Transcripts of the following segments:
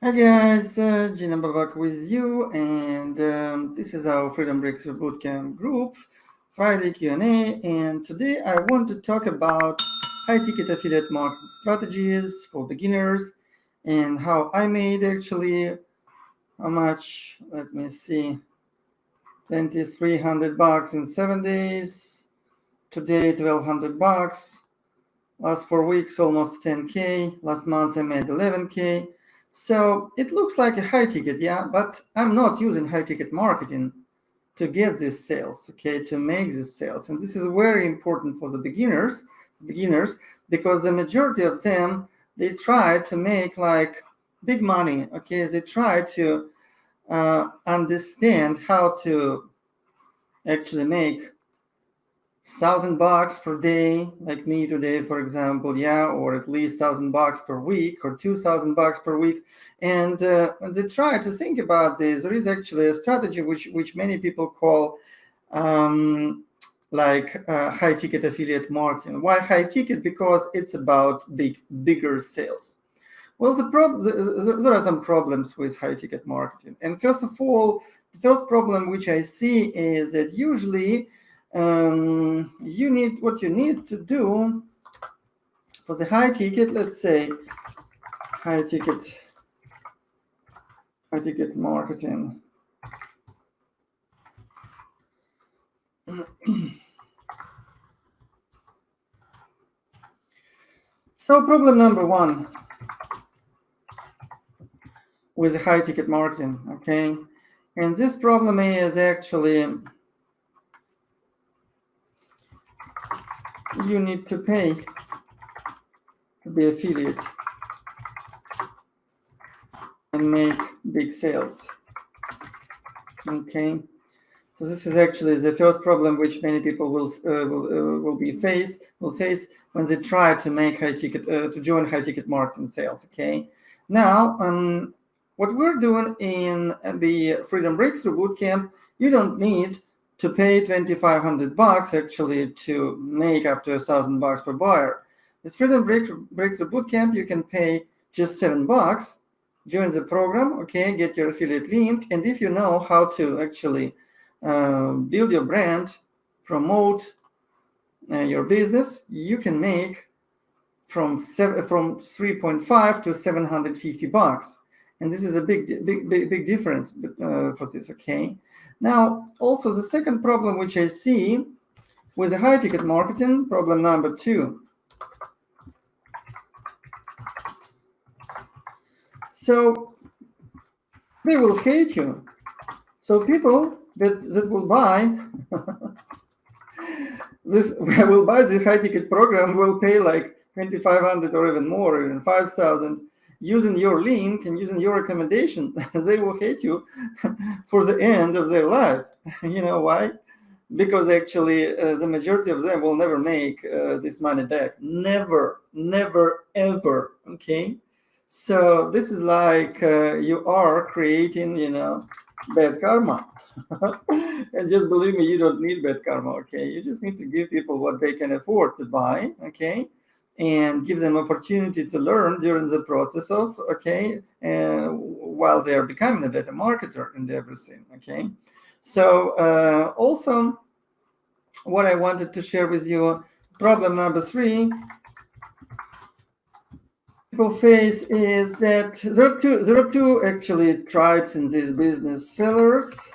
Hi guys, uh, Gina Babak with you, and um, this is our Freedom Breakthrough Bootcamp group, Friday Q&A, and today I want to talk about high-ticket affiliate marketing strategies for beginners and how I made actually how much, let me see, 2300 bucks in seven days, today 1200 bucks, last four weeks almost 10k, last month I made 11k, so it looks like a high ticket, yeah, but I'm not using high ticket marketing to get these sales, okay, to make these sales. And this is very important for the beginners, beginners, because the majority of them, they try to make like big money, okay, they try to uh, understand how to actually make thousand bucks per day, like me today, for example, yeah, or at least thousand bucks per week or two thousand bucks per week. And uh, when they try to think about this, there is actually a strategy which which many people call um, like uh, high ticket affiliate marketing. Why high ticket? Because it's about big bigger sales. Well, the problem there are some problems with high ticket marketing. And first of all, the first problem which I see is that usually um, you need what you need to do for the high ticket. Let's say high ticket, high ticket marketing. so problem number one with high ticket marketing, okay? And this problem is actually you need to pay to be affiliate and make big sales. Okay, so this is actually the first problem which many people will uh, will uh, will be face will face when they try to make high ticket uh, to join high ticket marketing sales. Okay, now um, what we're doing in the Freedom Breakthrough Bootcamp, you don't need to pay 2,500 bucks actually to make up to a thousand bucks per buyer. With Freedom Breakthrough Bootcamp, you can pay just seven bucks, join the program, okay, get your affiliate link, and if you know how to actually uh, build your brand, promote uh, your business, you can make from seven, from 3.5 to 750 bucks. And this is a big, big, big, big difference uh, for this, okay? Now, also the second problem which I see with the high ticket marketing, problem number two. So they will hate you. So people that, that will buy this will buy this high ticket program will pay like 2500 or even more, even 5000 using your link and using your recommendation, they will hate you for the end of their life. you know why? Because actually uh, the majority of them will never make uh, this money back. Never, never, ever. Okay. So this is like uh, you are creating, you know, bad karma. and just believe me, you don't need bad karma. Okay. You just need to give people what they can afford to buy. Okay and give them opportunity to learn during the process of okay uh, while they are becoming a better marketer and everything okay? So uh, also what i wanted to share with you problem number three people face is that there are two there are two actually tribes in this business sellers.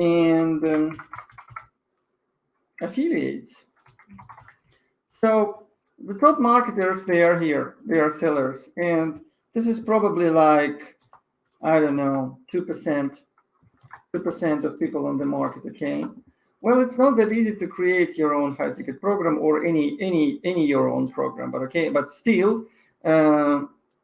And um, affiliates so the top marketers, they are here, they are sellers. And this is probably like, I don't know, 2%, 2% of people on the market, okay? Well, it's not that easy to create your own high ticket program or any any any your own program, but okay, but still, uh,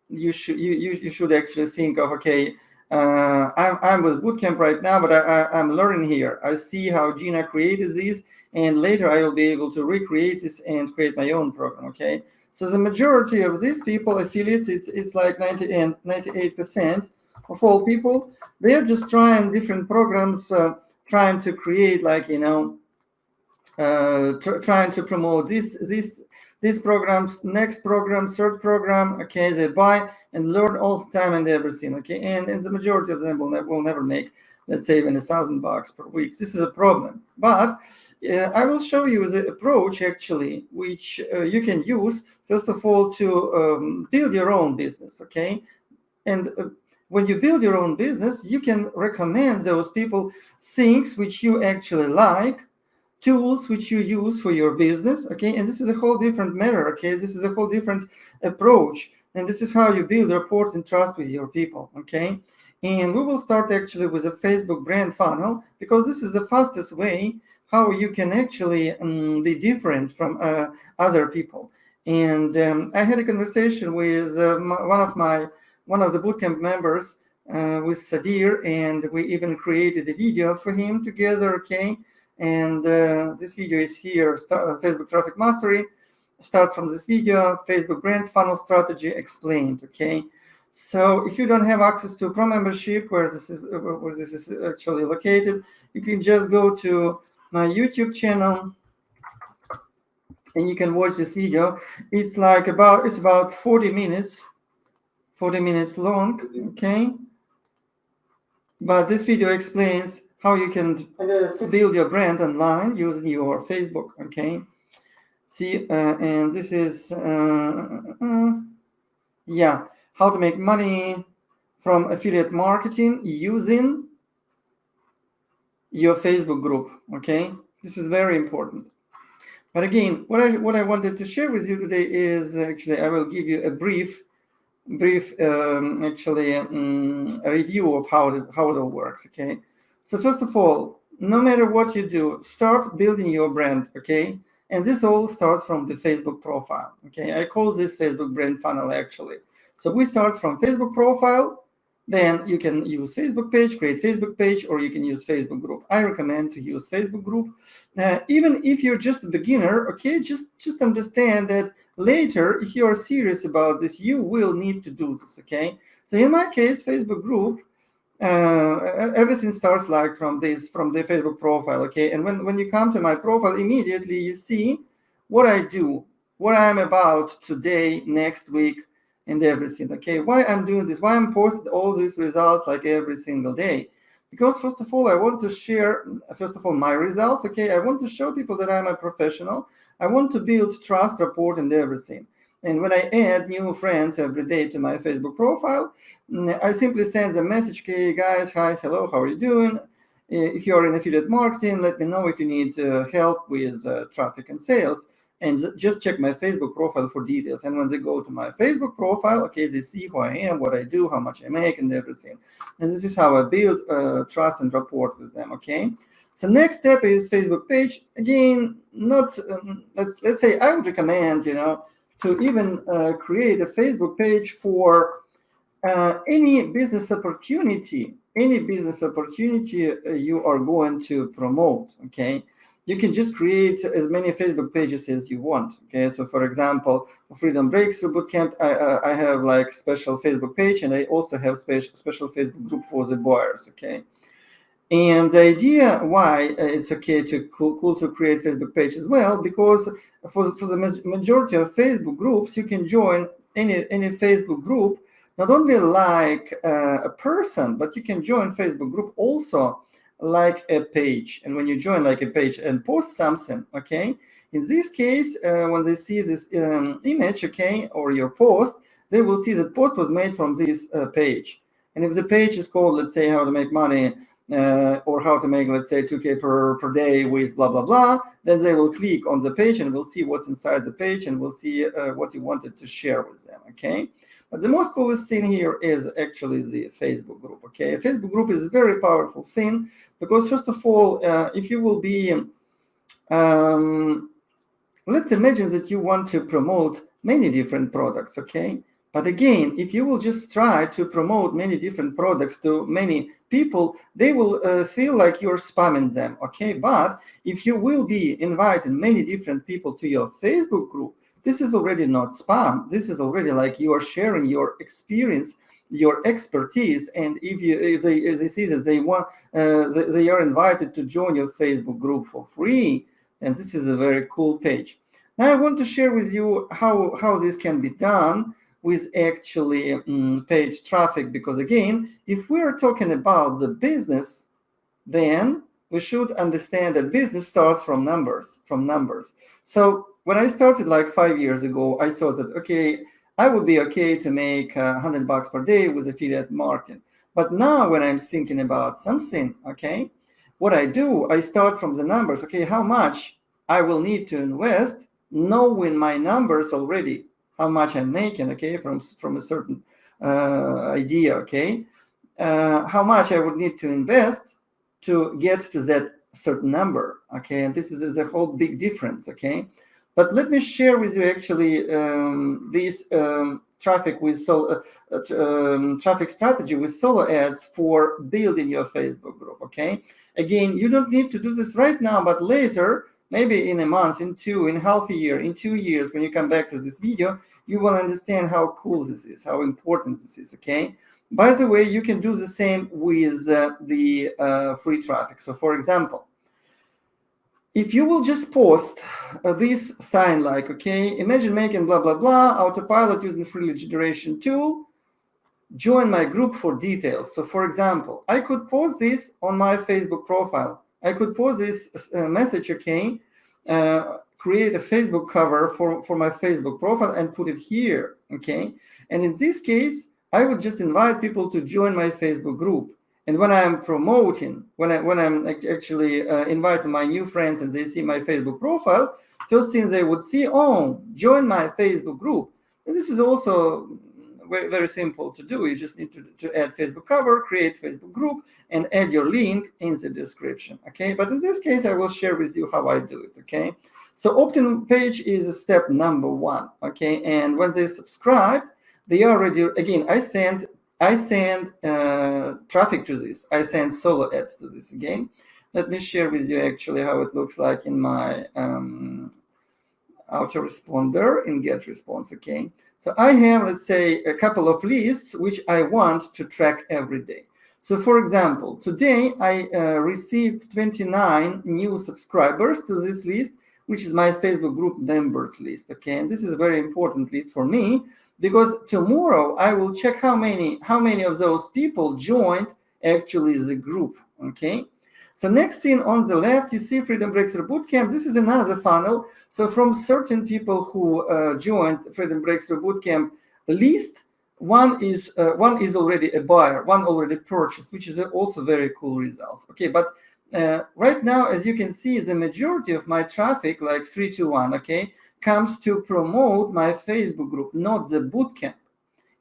you should you, you you should actually think of okay, uh, I'm I'm with Bootcamp right now, but I, I I'm learning here. I see how Gina created these, and later I will be able to recreate this and create my own program, okay? So the majority of these people, affiliates, it's, it's like 90 and 98% of all people, they're just trying different programs, uh, trying to create like, you know, uh, trying to promote this, this, these programs, next program, third program, okay, they buy and learn all the time and everything. Okay, and, and the majority of them will, ne will never make, let's say, even a thousand bucks per week. This is a problem. But uh, I will show you the approach actually, which uh, you can use first of all to um, build your own business. Okay, and uh, when you build your own business, you can recommend those people things which you actually like tools which you use for your business okay and this is a whole different matter okay this is a whole different approach and this is how you build rapport and trust with your people okay and we will start actually with a facebook brand funnel because this is the fastest way how you can actually um, be different from uh, other people and um, i had a conversation with uh, my, one of my one of the bootcamp members uh, with sadir and we even created a video for him together okay and uh, this video is here, start, uh, Facebook Traffic Mastery. Start from this video, Facebook Brand Funnel Strategy explained, okay? So if you don't have access to Pro membership, where this is uh, where this is actually located, you can just go to my YouTube channel and you can watch this video. It's like about it's about 40 minutes, 40 minutes long, okay? But this video explains how you can build your brand online using your Facebook, okay? See, uh, and this is, uh, uh, yeah, how to make money from affiliate marketing using your Facebook group, okay? This is very important. But again, what I what I wanted to share with you today is actually I will give you a brief, brief um, actually um, a review of how it, how it all works. Okay, so first of all, no matter what you do, start building your brand, okay? And this all starts from the Facebook profile, okay? I call this Facebook brand funnel actually. So we start from Facebook profile, then you can use Facebook page, create Facebook page, or you can use Facebook group. I recommend to use Facebook group. Uh, even if you're just a beginner, okay, just, just understand that later, if you are serious about this, you will need to do this, okay? So in my case, Facebook group, uh, everything starts like from this from the facebook profile okay and when when you come to my profile immediately you see what i do what i'm about today next week and everything okay why i'm doing this? Why i'm posting all these results like every single day? Because first of all i want to share first of all my results okay? I want to show people that i'm a professional. I want to build trust rapport and everything. And when I add new friends every day to my Facebook profile, mm, I simply send a message, okay, guys, hi, hello, how are you doing? If you're in affiliate marketing, let me know if you need uh, help with uh, traffic and sales. And just check my Facebook profile for details. And when they go to my Facebook profile, okay, they see who I am, what I do, how much I make, and everything. And this is how I build uh, trust and rapport with them, okay? So next step is Facebook page. Again, not, um, let's, let's say I would recommend, you know, to even uh, create a Facebook page for uh, any business opportunity, any business opportunity uh, you are going to promote, okay? You can just create as many Facebook pages as you want, okay? So for example, for Freedom Breakthrough Bootcamp, I, I have like special Facebook page and I also have special, special Facebook group for the buyers, okay? And the idea why uh, it's okay to cool, cool, to create Facebook page as well, because for, the, for the majority of Facebook groups, you can join any, any Facebook group, not only like uh, a person, but you can join Facebook group also like a page. And when you join like a page and post something, okay, in this case, uh, when they see this um, image, okay, or your post, they will see that post was made from this uh, page. And if the page is called, let's say, how to make money uh, or how to make, let's say, 2K per, per day with blah, blah, blah, then they will click on the page and we'll see what's inside the page and we'll see uh, what you wanted to share with them, okay? But the most coolest thing here is actually the Facebook group, okay? Facebook group is a very powerful thing because, first of all, uh, if you will be, um, let's imagine that you want to promote many different products, okay? But again, if you will just try to promote many different products to many people, they will uh, feel like you're spamming them, okay? But if you will be inviting many different people to your Facebook group, this is already not spam. This is already like you are sharing your experience, your expertise. And if you if they, if they see that they want, uh, they, they are invited to join your Facebook group for free, and this is a very cool page. Now I want to share with you how, how this can be done with actually um, paid traffic because again if we're talking about the business then we should understand that business starts from numbers from numbers so when i started like five years ago i saw that okay i would be okay to make uh, 100 bucks per day with affiliate marketing. But now when i'm thinking about something okay what i do i start from the numbers. Okay how much i will need to invest knowing my numbers already how much I'm making, okay, from, from a certain uh, idea, okay, uh, how much I would need to invest to get to that certain number, okay, and this is, is a whole big difference, okay. But let me share with you actually um, this um, traffic with solo, uh, uh, um, traffic strategy with solo ads for building your Facebook group, okay. Again, you don't need to do this right now, but later, maybe in a month, in two, in half a year, in two years, when you come back to this video, you will understand how cool this is, how important this is, okay? By the way, you can do the same with uh, the uh, free traffic. So for example, if you will just post uh, this sign like, okay, imagine making blah, blah, blah, autopilot using free generation tool, join my group for details. So for example, I could post this on my Facebook profile. I could post this uh, message, okay, uh, create a Facebook cover for, for my Facebook profile and put it here, okay? And in this case, I would just invite people to join my Facebook group. And when I'm promoting, when, I, when I'm actually uh, inviting my new friends and they see my Facebook profile, first thing they would see, oh, join my Facebook group. And this is also very, very simple to do. You just need to, to add Facebook cover, create Facebook group, and add your link in the description, okay? But in this case, I will share with you how I do it, okay? So opt-in page is step number one, okay? And when they subscribe, they already, again, I send I send uh, traffic to this. I send solo ads to this again. Let me share with you actually how it looks like in my um, autoresponder in GetResponse, okay? So I have, let's say, a couple of lists which I want to track every day. So for example, today I uh, received 29 new subscribers to this list which is my Facebook group members list. Okay, and this is a very important list for me because tomorrow I will check how many how many of those people joined actually the group. Okay. So next thing on the left, you see Freedom Breakthrough Bootcamp. This is another funnel. So from certain people who uh, joined Freedom Breakthrough Bootcamp list, one is uh, one is already a buyer, one already purchased, which is also very cool results. Okay, but uh, right now, as you can see, the majority of my traffic, like 321, okay, comes to promote my Facebook group, not the bootcamp.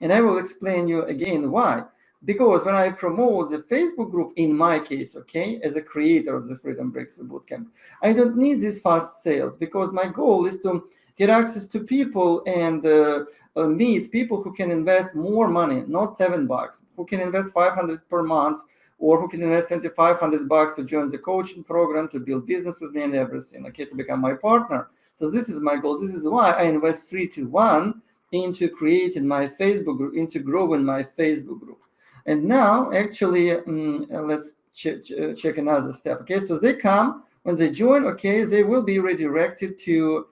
And I will explain you again why. Because when I promote the Facebook group, in my case, okay, as a creator of the Freedom Breakthrough Bootcamp, I don't need these fast sales because my goal is to get access to people and uh, uh, meet people who can invest more money, not seven bucks, who can invest 500 per month or who can invest 2500 bucks to join the coaching program to build business with me and everything okay to become my partner. So this is my goal. This is why i invest three to one into creating my facebook group into growing my facebook group. And now actually um, let's ch ch check another step okay? So they come when they join okay they will be redirected to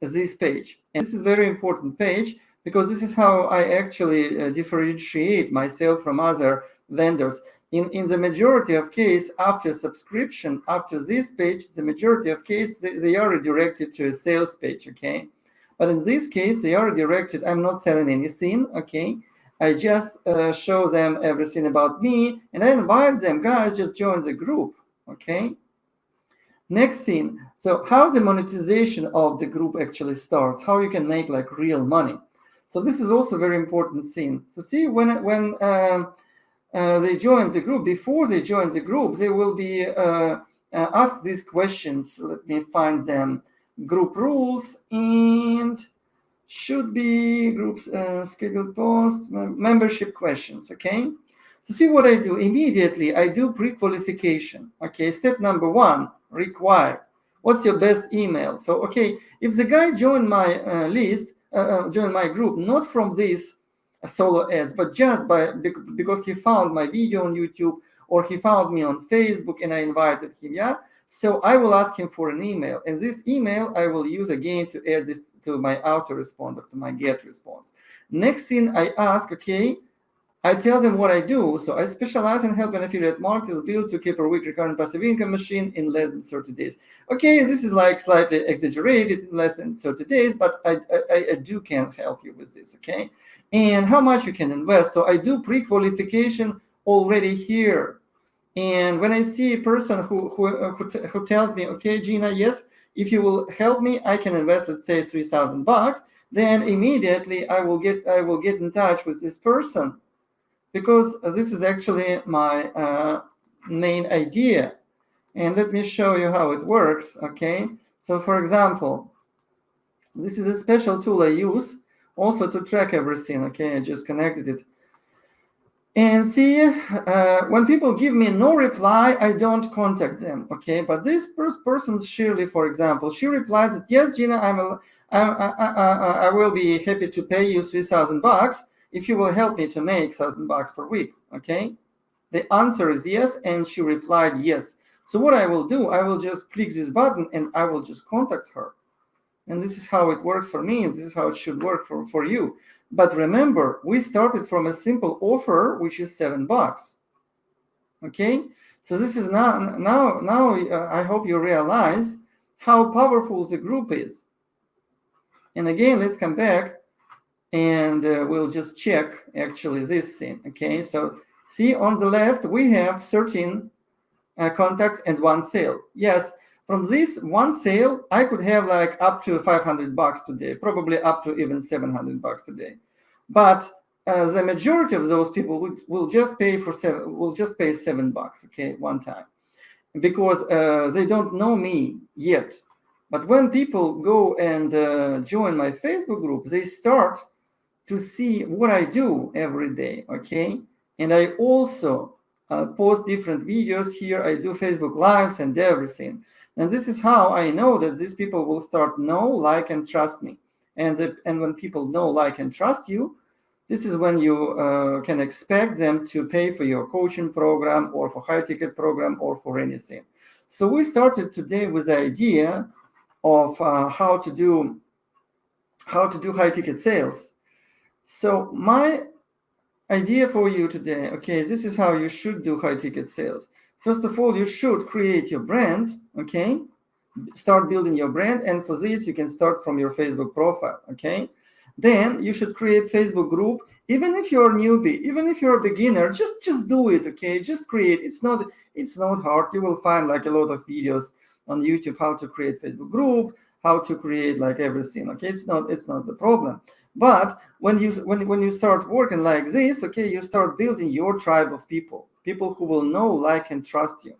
this page. And this is very important page because this is how I actually uh, differentiate myself from other vendors in, in the majority of case, after subscription, after this page, the majority of case, they, they are redirected to a sales page, okay? But in this case, they are directed, I'm not selling anything, okay? I just uh, show them everything about me, and I invite them, guys, just join the group, okay? Next thing, so how the monetization of the group actually starts, how you can make like real money. So this is also very important thing. So see, when, when um, uh, they join the group, before they join the group, they will be uh, uh, asked these questions. Let me find them. Group rules and should be groups uh, scheduled posts, membership questions, okay? So see what I do. Immediately, I do pre-qualification. Okay, step number one, required. What's your best email? So, okay, if the guy joined my list, joined my group, not from this solo ads, but just by because he found my video on YouTube or he found me on Facebook and I invited him, yeah. So I will ask him for an email, and this email I will use again to add this to my autoresponder, to my GetResponse. Next thing I ask, okay, I tell them what I do. So I specialize in helping affiliate marketers build to keep a week recurring passive income machine in less than 30 days. Okay, this is like slightly exaggerated in less than 30 days, but I, I, I do can help you with this, okay? And how much you can invest. So I do pre-qualification already here. And when I see a person who, who, who, who tells me, okay, Gina, yes, if you will help me, I can invest, let's say 3,000 bucks, then immediately I will get I will get in touch with this person because this is actually my uh, main idea. And let me show you how it works, okay? So for example, this is a special tool I use also to track everything, okay? I just connected it. And see, uh, when people give me no reply, I don't contact them, okay? But this person, Shirley, for example, she replied that, yes, Gina, I'm a, I, I, I, I will be happy to pay you 3,000 bucks if you will help me to make thousand bucks per week okay? The answer is yes and she replied yes. So what i will do i will just click this button and i will just contact her. And this is how it works for me and this is how it should work for for you. But remember we started from a simple offer which is seven bucks okay? So this is now now now uh, i hope you realize how powerful the group is. And again let's come back and uh, we'll just check actually this thing. Okay, so see on the left, we have 13 uh, contacts and one sale. Yes, from this one sale, I could have like up to 500 bucks today, probably up to even 700 bucks today. But uh, the majority of those people will, will just pay for seven, will just pay seven bucks, okay, one time, because uh, they don't know me yet. But when people go and uh, join my Facebook group, they start to see what I do every day, okay? And I also uh, post different videos here. I do Facebook Lives and everything. And this is how I know that these people will start know, like, and trust me. And, the, and when people know, like, and trust you, this is when you uh, can expect them to pay for your coaching program or for high ticket program or for anything. So we started today with the idea of uh, how to do how to do high ticket sales so my idea for you today, okay, this is how you should do high ticket sales. First of all, you should create your brand, okay? Start building your brand. And for this, you can start from your Facebook profile, okay? Then you should create Facebook group. Even if you're a newbie, even if you're a beginner, just just do it, okay? Just create. It's not it's not hard. You will find like a lot of videos on YouTube how to create Facebook group, how to create like everything, okay? It's not it's not the problem. But when you when when you start working like this, okay, you start building your tribe of people, people who will know, like, and trust you.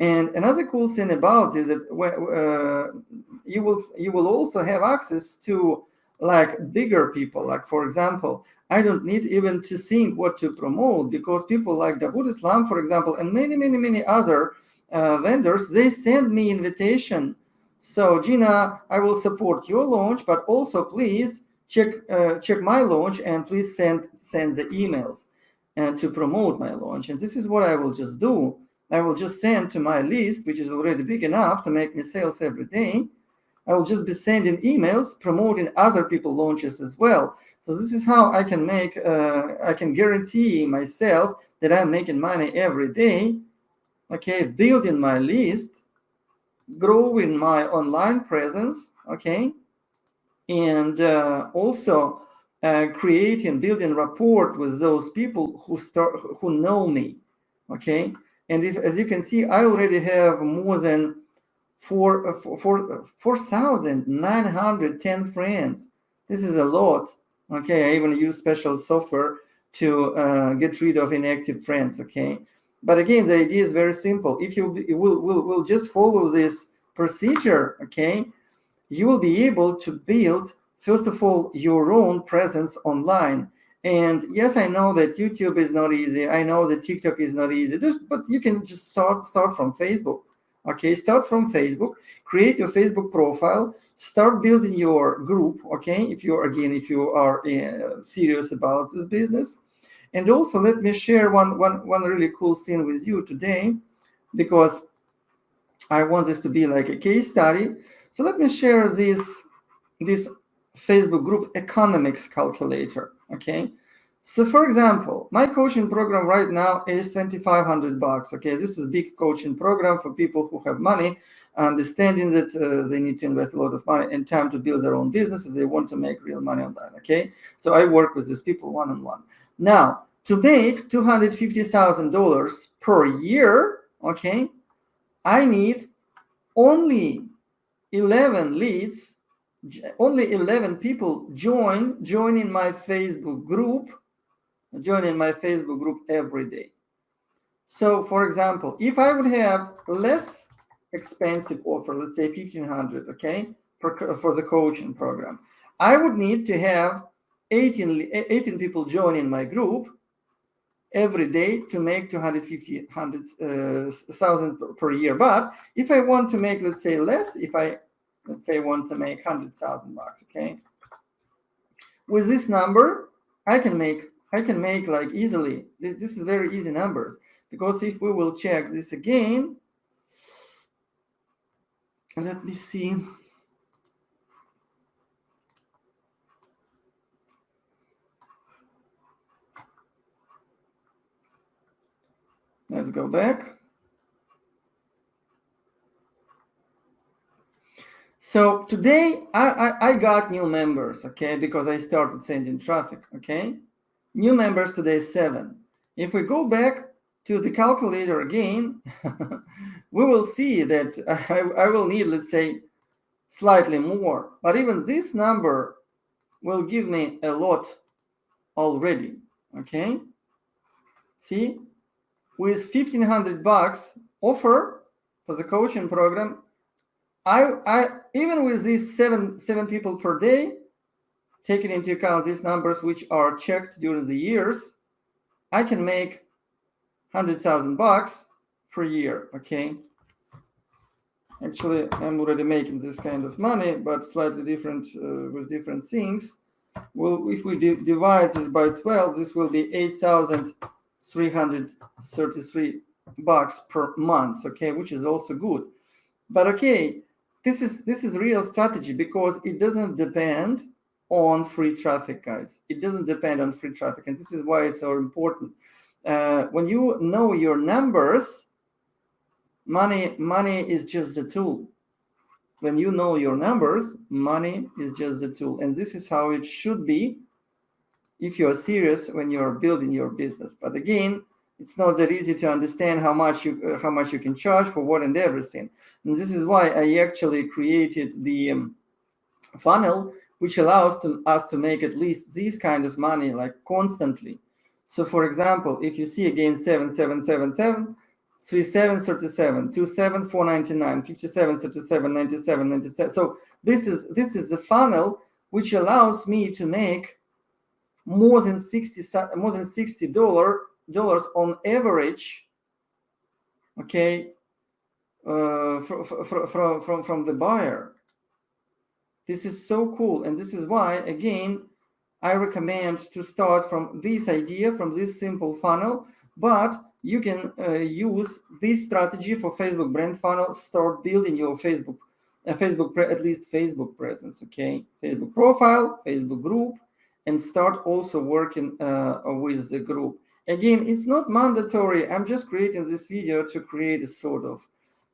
And another cool thing about is that uh, you will you will also have access to like bigger people. Like for example, I don't need even to think what to promote because people like Dawood Islam, for example, and many many many other uh, vendors, they send me invitation. So Gina, I will support your launch, but also please check uh, check my launch and please send send the emails and to promote my launch. And this is what I will just do. I will just send to my list, which is already big enough to make me sales every day. I will just be sending emails promoting other people launches as well. So this is how I can make, uh, I can guarantee myself that I'm making money every day. Okay, building my list, growing my online presence. Okay, and uh, also uh, creating building rapport with those people who start who know me okay? And if, as you can see i already have more than four uh, four four thousand nine hundred ten friends. This is a lot okay? I even use special software to uh, get rid of inactive friends okay? But again the idea is very simple. If you will will will just follow this procedure okay you will be able to build, first of all, your own presence online. And yes, I know that YouTube is not easy. I know that TikTok is not easy, but you can just start, start from Facebook. Okay, start from Facebook, create your Facebook profile, start building your group. Okay, if you're again, if you are uh, serious about this business. And also let me share one, one, one really cool thing with you today, because I want this to be like a case study. So let me share this, this Facebook group economics calculator, okay? So for example, my coaching program right now is 2,500 bucks, okay? This is big coaching program for people who have money, understanding that uh, they need to invest a lot of money and time to build their own business if they want to make real money on that, okay? So I work with these people one-on-one. -on -one. Now, to make $250,000 per year, okay, I need only 11 leads, only 11 people join, joining my Facebook group, joining my Facebook group every day. So for example, if I would have less expensive offer, let's say 1500, okay, for, for the coaching program, I would need to have 18, 18 people joining my group every day to make 250 100,000 uh, per year. But if I want to make, let's say, less, if I, let's say, want to make 100,000 bucks, okay? With this number, I can make, I can make like easily, this, this is very easy numbers, because if we will check this again, let me see. Let's go back. So today I, I, I, got new members, okay, because I started sending traffic, okay? New members today seven. If we go back to the calculator again, we will see that I, I will need, let's say, slightly more. But even this number will give me a lot already, okay? See, with 1500 bucks offer for the coaching program, I, I even with these seven seven people per day, taking into account these numbers which are checked during the years, I can make hundred thousand bucks per year. Okay. Actually, I'm already making this kind of money, but slightly different uh, with different things. Well, if we divide this by 12, this will be 8,000 333 bucks per month okay which is also good. But okay this is this is real strategy because it doesn't depend on free traffic guys. It doesn't depend on free traffic and this is why it's so important. Uh, when you know your numbers money money is just a tool. When you know your numbers money is just a tool and this is how it should be if you're serious when you're building your business. But again, it's not that easy to understand how much you uh, how much you can charge for what and everything. And this is why I actually created the um, funnel, which allows to, us to make at least this kind of money like constantly. So for example, if you see again 7777, 3737, 27, 499, 57, 37, 97, 97. So this is this is the funnel which allows me to make more than 60 more than 60 dollar dollars on average okay uh, from, from, from, from the buyer. This is so cool and this is why again I recommend to start from this idea from this simple funnel but you can uh, use this strategy for Facebook brand funnel start building your Facebook a uh, Facebook at least Facebook presence okay? Facebook profile Facebook group and start also working uh, with the group. Again, it's not mandatory. I'm just creating this video to create a sort of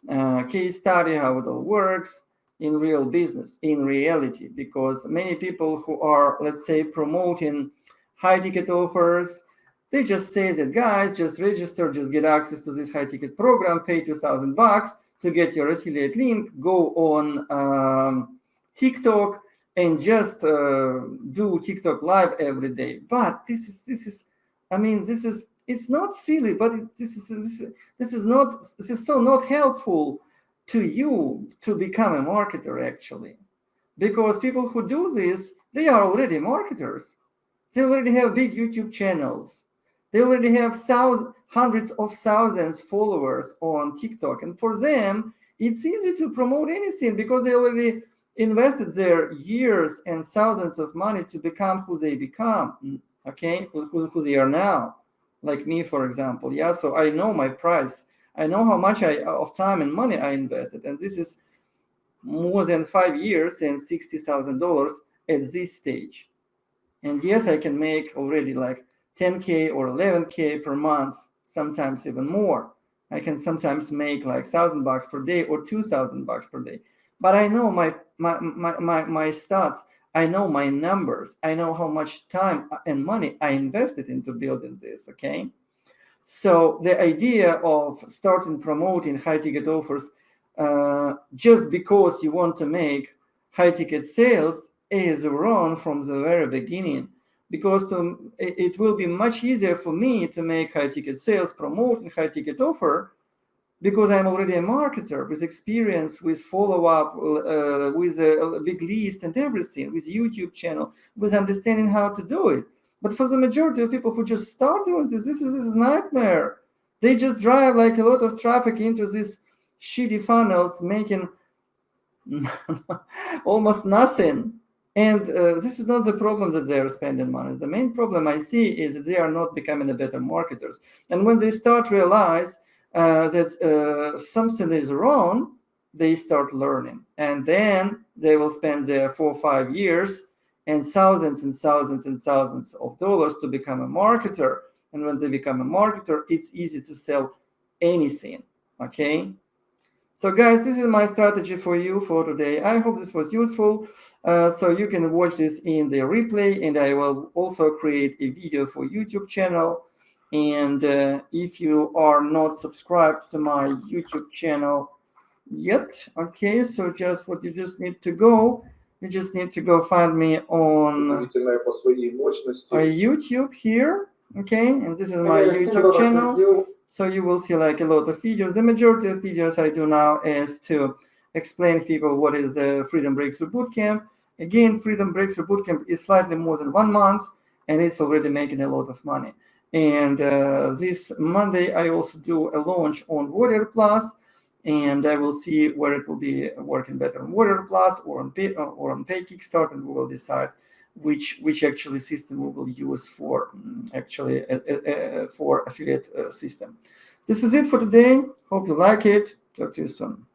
uh, case study how it all works in real business, in reality, because many people who are, let's say, promoting high ticket offers, they just say that guys, just register, just get access to this high ticket program, pay 2000 bucks to get your affiliate link, go on um, TikTok, and just uh, do TikTok live every day. But this is this is, I mean, this is it's not silly, but it, this is this, this is not this is so not helpful to you to become a marketer actually, because people who do this they are already marketers. They already have big YouTube channels. They already have thousands, hundreds of thousands followers on TikTok, and for them it's easy to promote anything because they already invested their years and thousands of money to become who they become, okay, who, who they are now, like me, for example. Yeah, so I know my price. I know how much I, of time and money I invested. And this is more than five years and $60,000 at this stage. And yes, I can make already like 10K or 11K per month, sometimes even more. I can sometimes make like thousand bucks per day or 2000 bucks per day. But I know my, my, my, my, my stats, I know my numbers, I know how much time and money I invested into building this, okay? So the idea of starting promoting high ticket offers uh, just because you want to make high ticket sales is wrong from the very beginning. Because to, it will be much easier for me to make high ticket sales promoting high ticket offer because I'm already a marketer with experience, with follow up, uh, with a, a, big list and everything, with YouTube channel, with understanding how to do it. But for the majority of people who just start doing this, this is, this is nightmare. They just drive like a lot of traffic into these shitty funnels, making almost nothing. And uh, this is not the problem that they are spending money. The main problem I see is that they are not becoming a better marketers. And when they start realize uh, that uh, something is wrong, they start learning. And then they will spend their four or five years and thousands and thousands and thousands of dollars to become a marketer. And when they become a marketer, it's easy to sell anything, okay? So guys, this is my strategy for you for today. I hope this was useful. Uh, so you can watch this in the replay and I will also create a video for YouTube channel. And uh, if you are not subscribed to my YouTube channel yet, okay, so just what you just need to go, you just need to go find me on YouTube here, okay, and this is my YouTube channel. So you will see like a lot of videos. The majority of videos I do now is to explain to people what is a Freedom Breakthrough Bootcamp. Again, Freedom Breakthrough Bootcamp is slightly more than one month, and it's already making a lot of money. And uh, this Monday, I also do a launch on Warrior Plus, and I will see where it will be working better on Warrior Plus or on Pay, or on Pay Kickstart, and we will decide which which actually system we will use for mm, actually uh, uh, uh, for affiliate uh, system. This is it for today. Hope you like it. Talk to you soon.